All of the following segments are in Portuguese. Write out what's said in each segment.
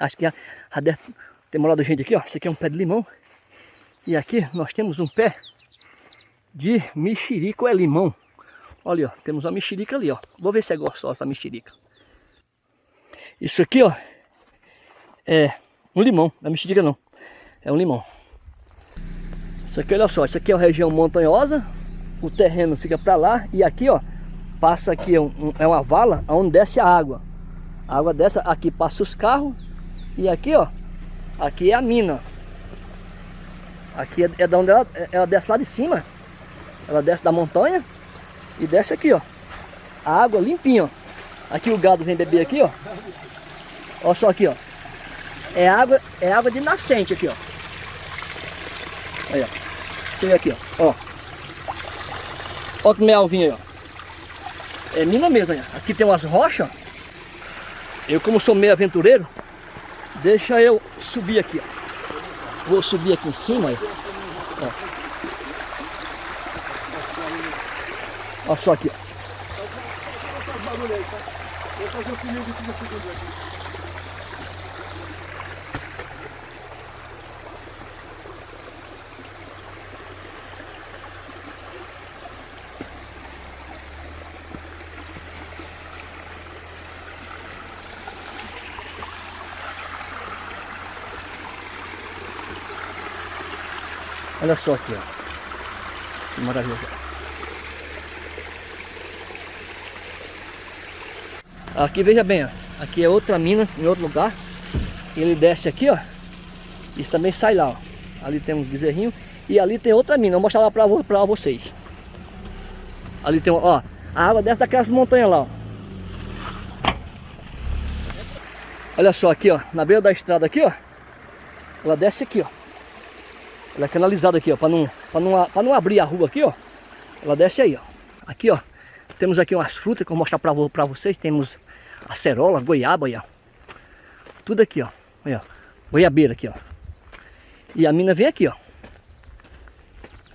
Acho que já, já deve ter gente aqui, ó. Esse aqui é um pé de limão. E aqui nós temos um pé de mexerica ou é limão. Olha, ó, temos uma mexerica ali, ó. Vou ver se é gostosa essa mexerica. Isso aqui, ó, é um limão. Não é mexerica não. É um limão. Isso aqui, olha só, isso aqui é uma região montanhosa. O terreno fica para lá e aqui, ó, passa aqui um, é uma vala onde desce a água. A água dessa aqui passa os carros e aqui, ó, aqui é a mina. Aqui é, é da onde ela, ela desce lá de cima. Ela desce da montanha e desce aqui, ó. A água limpinha, ó. Aqui o gado vem beber aqui, ó. Olha só aqui, ó. É água, é água de nascente aqui, ó. Aí, ó. Aqui, ó. Ó. Olha que melvinho aí, ó. É mina mesmo, aí. Aqui tem umas rochas, ó. Eu como sou meio aventureiro, deixa eu subir aqui, ó. Vou subir aqui em cima. Ó. Olha só aqui, ó. Olha só aqui, ó. Que maravilha. Aqui, veja bem, ó. Aqui é outra mina, em outro lugar. Ele desce aqui, ó. Isso também sai lá, ó. Ali tem um bezerrinho. E ali tem outra mina. Vou mostrar lá pra, pra vocês. Ali tem, ó. A água desce daquelas montanhas lá, ó. Olha só aqui, ó. Na beira da estrada aqui, ó. Ela desce aqui, ó. Ela é canalizada aqui, ó. Pra não, pra não, não abrir a rua aqui, ó. Ela desce aí, ó. Aqui, ó. Temos aqui umas frutas que eu vou mostrar pra, pra vocês. Temos acerola, goiaba, ó. Tudo aqui, ó. Olha, goiabeira aqui, ó. E a mina vem aqui, ó.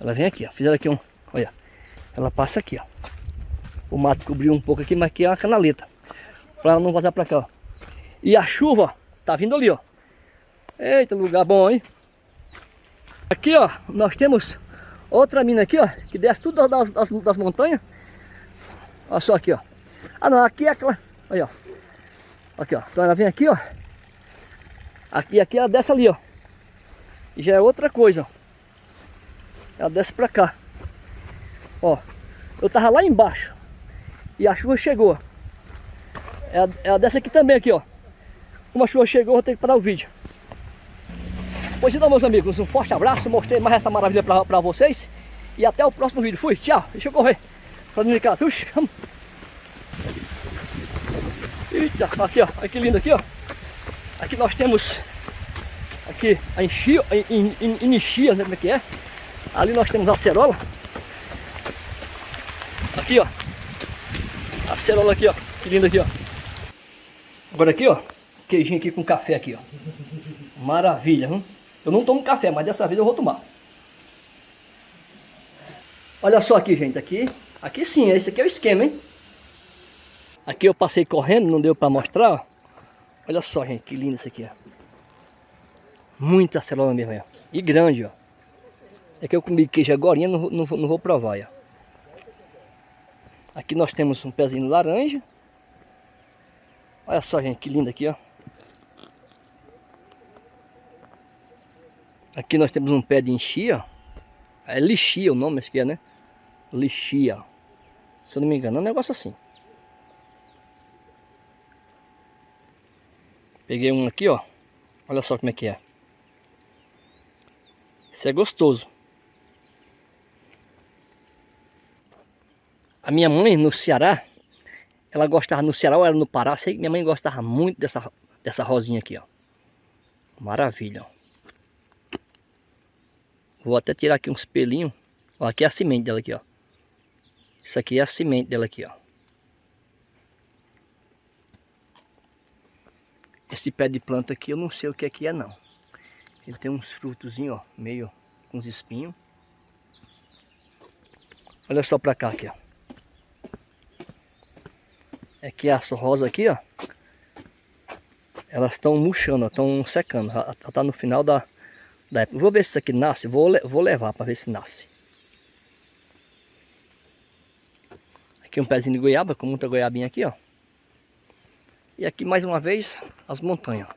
Ela vem aqui, ó. Fizeram aqui um, olha. Ela passa aqui, ó. O mato cobriu um pouco aqui, mas aqui é uma canaleta. Pra ela não vazar pra cá, ó. E a chuva, ó, tá vindo ali, ó. Eita, lugar bom, hein? Aqui, ó, nós temos outra mina aqui, ó. Que desce tudo das, das, das montanhas. Olha só aqui, ó. Ah, não, aqui é aquela... Aí, ó. Aqui, ó. Então ela vem aqui, ó. Aqui, aqui ela desce ali, ó. E já é outra coisa, ó. Ela desce pra cá. Ó. Eu tava lá embaixo. E a chuva chegou. Ela, ela desce aqui também, aqui, ó. Como a chuva chegou, eu vou ter que parar o vídeo. Pois então, meus amigos, um forte abraço. Mostrei mais essa maravilha pra, pra vocês. E até o próximo vídeo. Fui, tchau. Deixa eu correr. Pra dentro de casa. Eita, aqui ó, olha que lindo aqui ó. Aqui nós temos aqui a enchia, enchia, né como é que é? Ali nós temos a acerola. Aqui ó, a acerola aqui ó, que lindo aqui ó. Agora aqui ó, queijinho aqui com café aqui ó. Maravilha, hein? Eu não tomo café, mas dessa vez eu vou tomar. Olha só aqui, gente, aqui, aqui sim, esse aqui é o esquema, hein? Aqui eu passei correndo, não deu para mostrar. Olha só, gente, que lindo isso aqui, ó. Muita cerola mesmo, ó. E grande, ó. É que eu comi queijo agora, não, não, não vou provar, ó. Aqui nós temos um pezinho laranja. Olha só, gente, que lindo aqui, ó. Aqui nós temos um pé de enchia. É lixia o nome, acho que é, né? Lixia. Se eu não me engano, é um negócio assim. Peguei um aqui, ó. Olha só como é que é. Isso é gostoso. A minha mãe no Ceará, ela gostava no Ceará ou era no Pará, sei que minha mãe gostava muito dessa, dessa rosinha aqui, ó. Maravilha, ó. Vou até tirar aqui uns pelinhos. Ó, aqui é a semente dela aqui, ó. Isso aqui é a semente dela aqui, ó. Esse pé de planta aqui eu não sei o que é que é não. Ele tem uns frutozinhos, ó, meio com uns espinhos. Olha só pra cá aqui, ó. É a rosa aqui, ó. Elas estão murchando, estão secando. Já está no final da, da época. Vou ver se isso aqui nasce. Vou, vou levar para ver se nasce. Aqui um pezinho de goiaba, com muita goiabinha aqui, ó. E aqui mais uma vez as montanhas.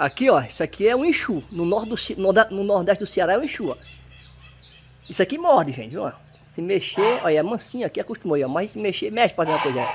Aqui, ó, isso aqui é um enxu. No, norte do, no nordeste do Ceará é um enxu, ó. Isso aqui morde, gente, ó. Se mexer, olha, é mansinho aqui, acostumou, ó. Mas se mexer, mexe para uma coisa.